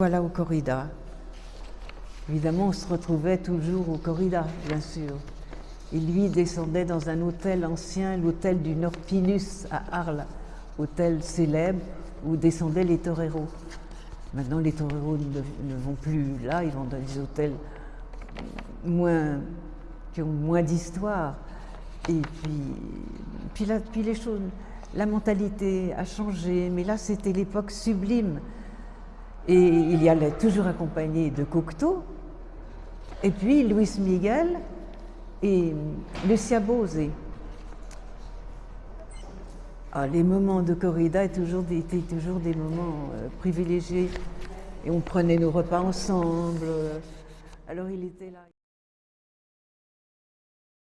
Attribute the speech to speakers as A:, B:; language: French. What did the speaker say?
A: Voilà au corrida. Évidemment, on se retrouvait toujours au corrida, bien sûr. Et lui descendait dans un hôtel ancien, l'hôtel du Norpinus à Arles, hôtel célèbre où descendaient les toreros. Maintenant, les toreros ne, vont plus là, ils vont dans des hôtels moins, qui ont moins d'histoire. Et puis, puis, les choses, la mentalité a changé, mais là, c'était l'époque sublime. Et il y allait toujours accompagné de Cocteau, et puis Luis Miguel et Lucia Bose. Ah, les moments de corrida étaient toujours des, étaient toujours des moments euh, privilégiés et on prenait nos repas ensemble. Alors il était là.